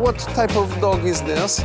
what type of dog is this?